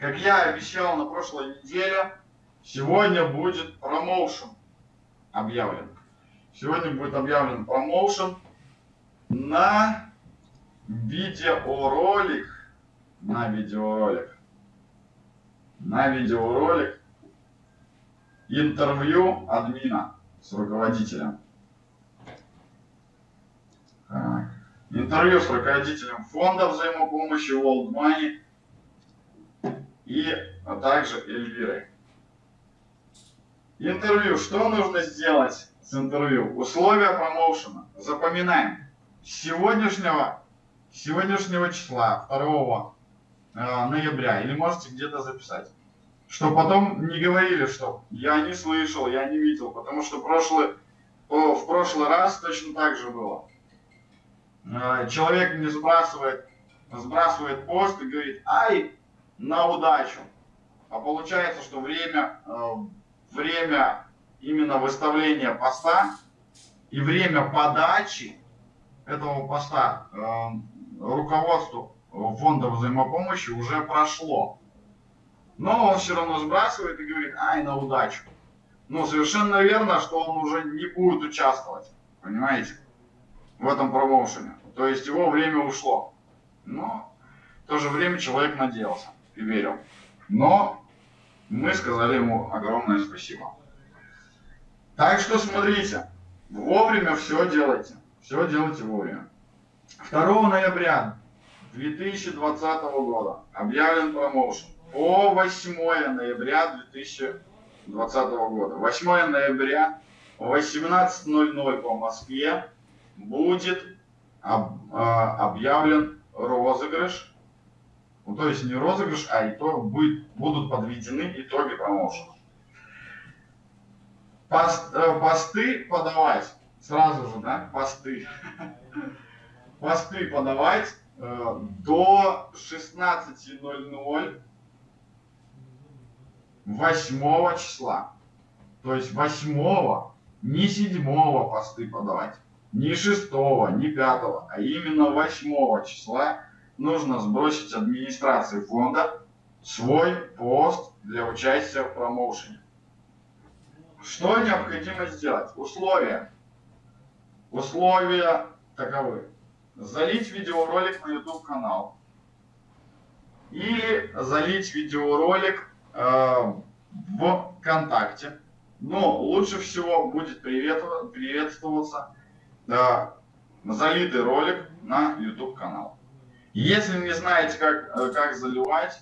как я обещал на прошлой неделе, сегодня будет промоушен объявлен. Сегодня будет объявлен промоушен на видеоролик, на видеоролик, на видеоролик интервью админа с руководителем. Так. Интервью с руководителем фонда взаимопомощи World Money и а также Эльвирой. Интервью. Что нужно сделать с интервью? Условия промоушена. Запоминаем. С сегодняшнего, сегодняшнего числа, 2 э, ноября, или можете где-то записать, что потом не говорили, что я не слышал, я не видел, потому что прошлый, в прошлый раз точно так же было. Э, человек не сбрасывает, сбрасывает пост и говорит, ай, на удачу. А получается, что время э, время именно выставления поста и время подачи этого поста э, руководству фонда взаимопомощи уже прошло. Но он все равно сбрасывает и говорит, ай, на удачу. Но совершенно верно, что он уже не будет участвовать, понимаете, в этом промоушене. То есть его время ушло. Но в то же время человек надеялся и верил. Но мы сказали ему огромное спасибо. Так что смотрите, вовремя все делайте. Все делайте вовремя. 2 ноября 2020 года объявлен промоушен. По 8 ноября 2020 года. 8 ноября 18.00 по Москве будет э, объявлен розыгрыш ну, то есть не розыгрыш, а итог, будет, будут подведены итоги промоушена. Пост, э, посты подавать сразу же, да, посты. Посты подавать э, до 16.00 8 числа. То есть 8, не 7 посты подавать, не 6, не 5, а именно 8 числа нужно сбросить администрации фонда свой пост для участия в промоушене. Что необходимо сделать? Условия. Условия таковы. Залить видеоролик на YouTube канал. Или залить видеоролик э, в ВКонтакте. Но лучше всего будет приветствоваться э, залитый ролик на YouTube канал. Если не знаете, как, э, как заливать,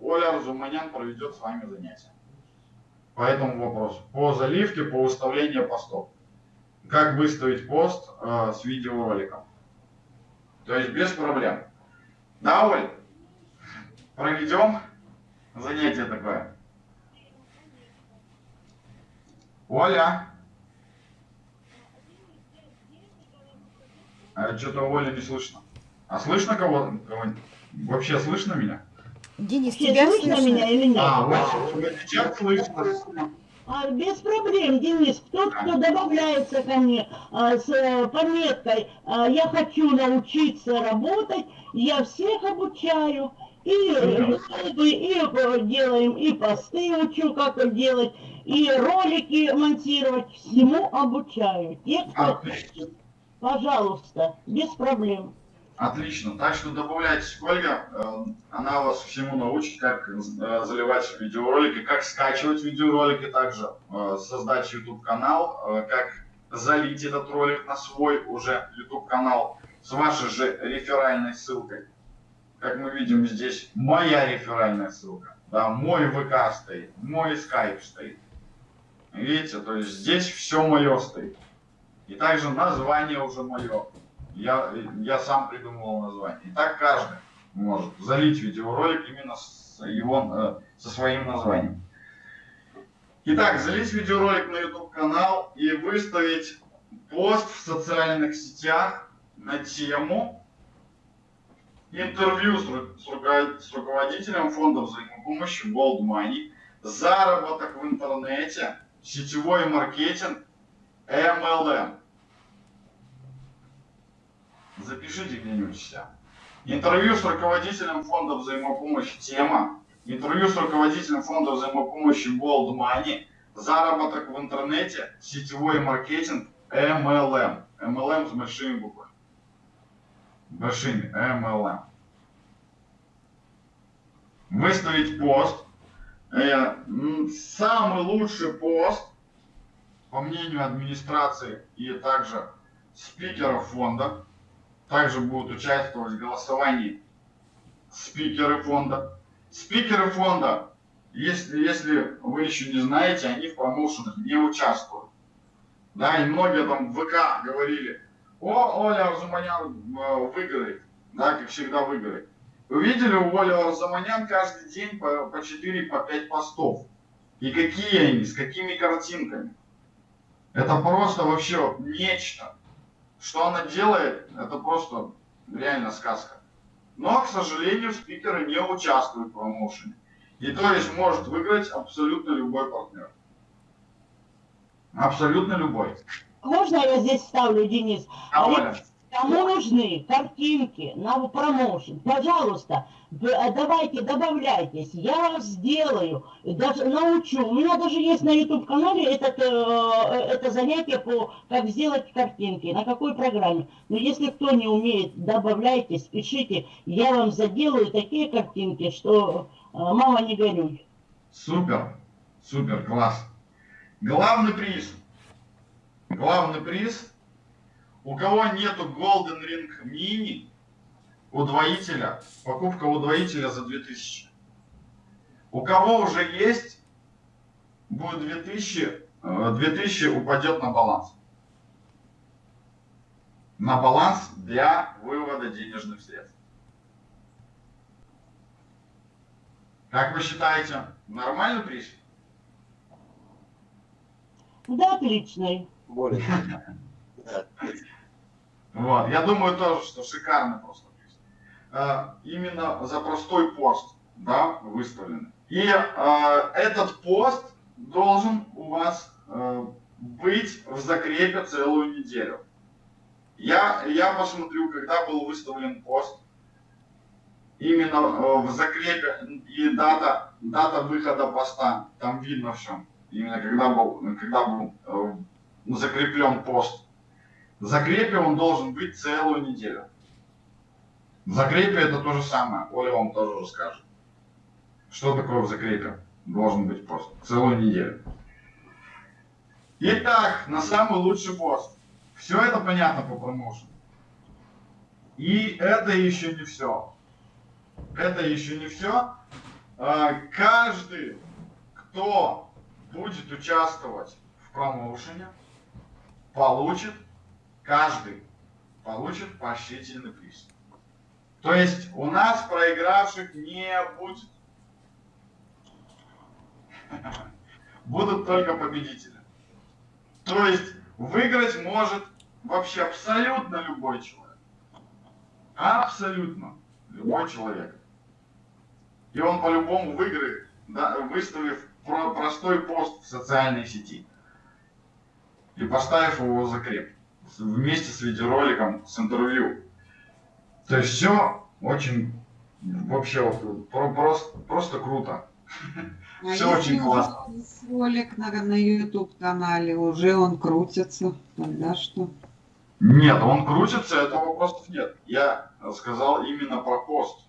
Оля Разуманян проведет с вами занятие по этому вопросу. По заливке, по выставлению постов. Как выставить пост э, с видеороликом. То есть без проблем. Да, Оль? Проведем занятие такое. Оля? А что-то Оля не слышно. А слышно кого? кого Вообще слышно меня? Денис, тебя слышно, слышно меня или нет? А, вот сейчас слышно. А, без проблем, Денис. Тот, кто добавляется ко мне а, с а, пометкой а, «Я хочу научиться работать», я всех обучаю. И ютубы, и делаем, и посты учу, как это делать, и ролики монтировать. Всему обучаю. Те, кто... Пожалуйста, без проблем. Отлично. Так что добавляйтесь к Ольге. Э, она вас всему научит, как э, заливать видеоролики, как скачивать видеоролики, также э, создать YouTube канал, как залить этот ролик на свой уже YouTube канал с вашей же реферальной ссылкой. Как мы видим здесь моя реферальная ссылка. Да, мой ВК стоит, мой скайп стоит. Видите, то есть здесь все мое стоит. И также название уже мое я, я сам придумывал название. И так каждый может залить видеоролик именно с его, э, со своим названием. Итак, залить видеоролик на YouTube канал и выставить пост в социальных сетях на тему интервью с, с руководителем фонда взаимопомощи Gold Money, заработок в интернете, сетевой маркетинг, MLM запишите где-нибудь себя. Интервью с руководителем фонда взаимопомощи «Тема». Интервью с руководителем фонда взаимопомощи Gold Money. Заработок в интернете, сетевой маркетинг, MLM. MLM с большими буквами. Большими. MLM. Выставить пост. Э, самый лучший пост, по мнению администрации и также спикеров фонда, также будут участвовать в голосовании спикеры фонда. Спикеры фонда, если, если вы еще не знаете, они в промоушенах не участвуют. Да, и многие там в ВК говорили, о, Оля Арзуманян э, выиграет, да, как всегда выиграет. Вы видели у Оли Арзуманян каждый день по, по 4, по 5 постов. И какие они, с какими картинками. Это просто вообще нечто. Что она делает, это просто реально сказка. Но, к сожалению, спикеры не участвуют в промоушене. И то есть может выиграть абсолютно любой партнер. Абсолютно любой. Можно я здесь ставлю, Денис? А, Оля? Кому нужны картинки на промоушен, пожалуйста, давайте, добавляйтесь, я вас сделаю, даже научу. У меня даже есть на YouTube-канале этот, э, это занятие по как сделать картинки, на какой программе. Но если кто не умеет, добавляйтесь, пишите, я вам заделаю такие картинки, что э, мама не горюй. Супер, супер, класс. Главный приз. Главный приз у кого нету Golden Ring Mini, удвоителя, покупка удвоителя за 2000. У кого уже есть, будет 2000, 2000 э, упадет на баланс. На баланс для вывода денежных средств. Как вы считаете, нормальный приз? Да, отличный. Более. Вот. Я думаю тоже, что шикарно просто. Э, именно за простой пост да, выставленный. И э, этот пост должен у вас э, быть в закрепе целую неделю. Я, я посмотрю, когда был выставлен пост, именно э, в закрепе и дата, дата выхода поста, там видно все. Именно когда был, когда был э, закреплен пост. В закрепе он должен быть целую неделю. В закрепе это то же самое. Оля вам тоже расскажет. Что такое в закрепе? Должен быть пост. Целую неделю. Итак, на самый лучший пост. Все это понятно по промоушену. И это еще не все. Это еще не все. А, каждый, кто будет участвовать в промоушене, получит каждый получит поощрительный приз. То есть у нас проигравших не будет. Будут только победители. То есть выиграть может вообще абсолютно любой человек. Абсолютно любой человек. И он по-любому выиграет, да, выставив простой пост в социальной сети и поставив его в закреп вместе с видеороликом, с интервью. То есть все очень, вообще, просто, просто круто. А все очень классно. Ролик на, на YouTube канале уже он крутится, тогда что? Нет, он крутится, этого вопросов нет. Я сказал именно про пост.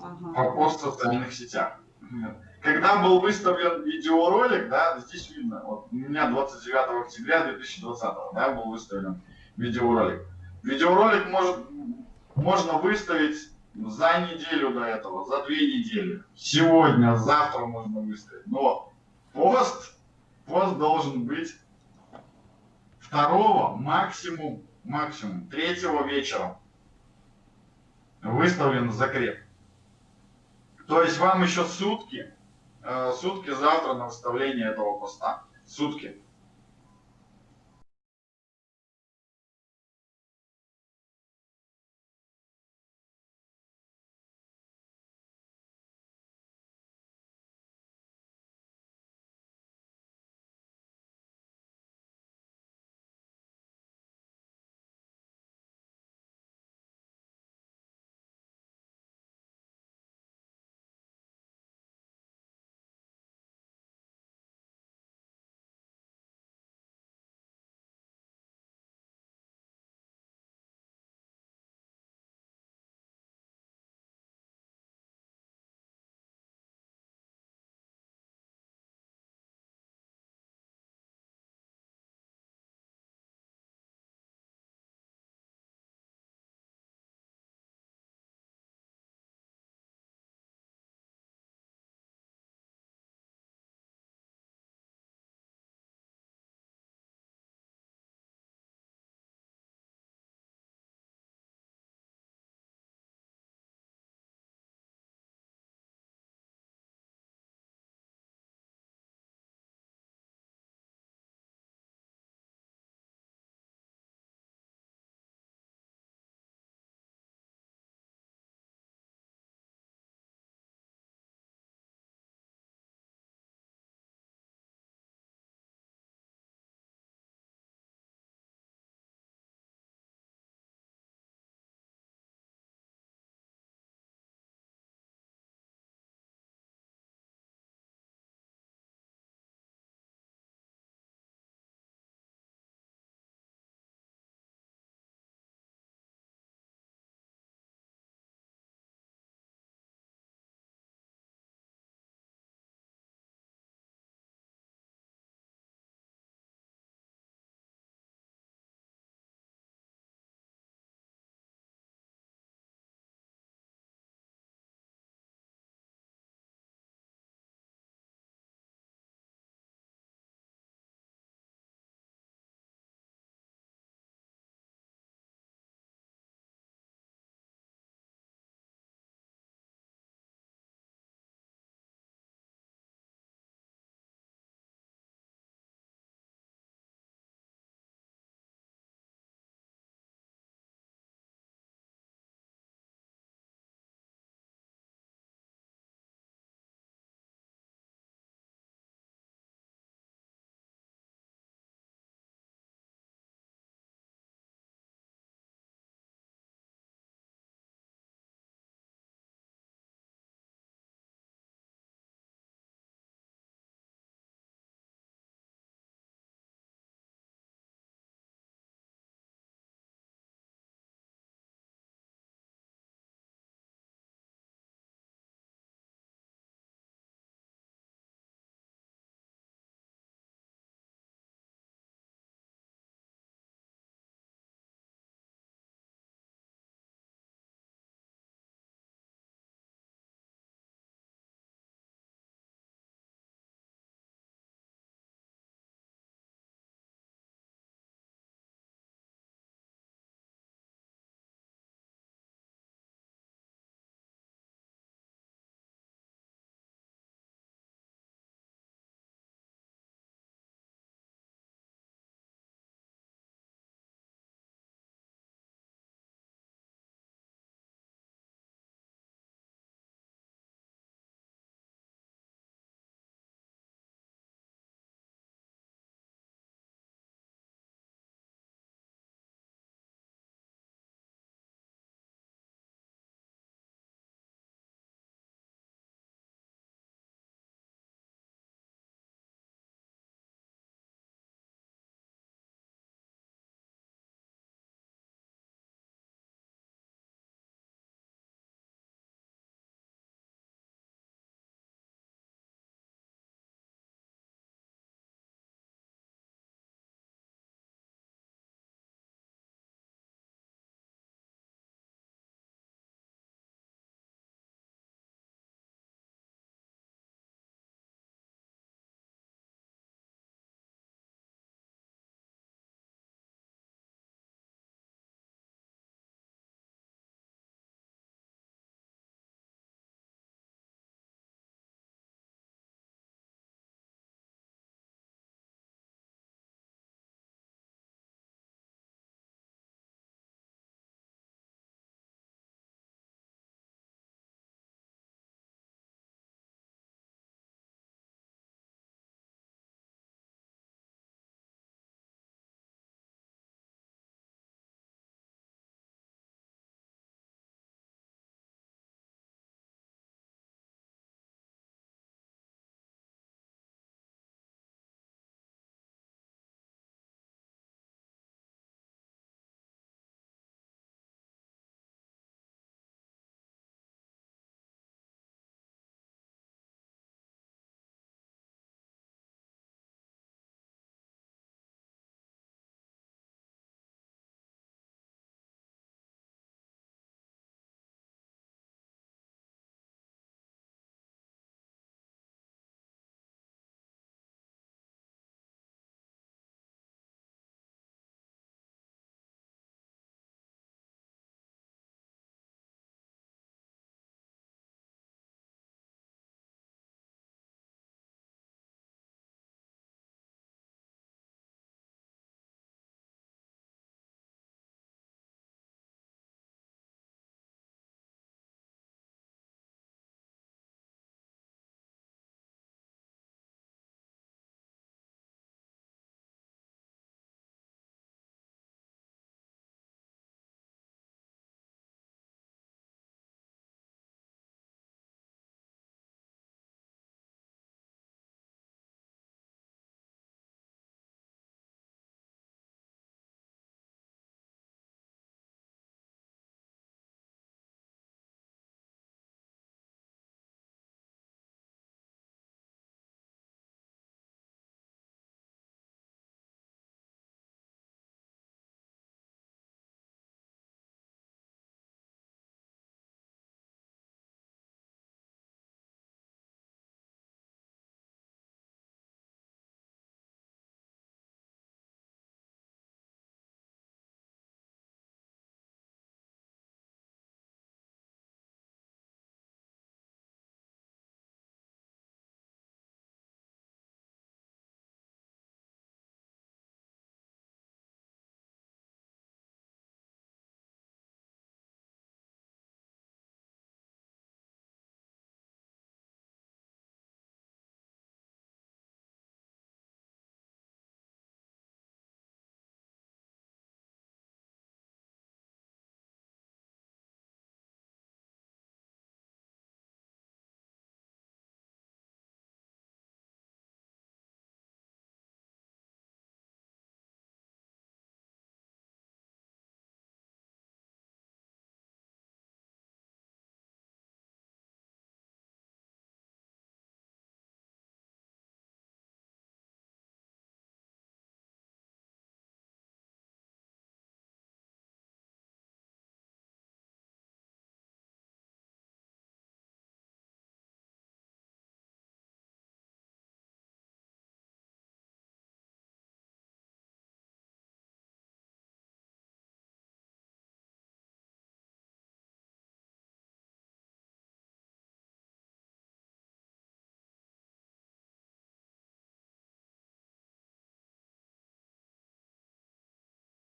Ага. Про пост в социальных сетях. Когда был выставлен видеоролик, да, здесь видно, вот у меня 29 октября 2020 да, был выставлен видеоролик. Видеоролик может, можно выставить за неделю до этого, за две недели. Сегодня, завтра можно выставить. Но пост, пост должен быть второго, максимум, максимум, третьего вечера выставлен закреп. То есть вам еще сутки Э, сутки завтра на выставление этого поста. Сутки.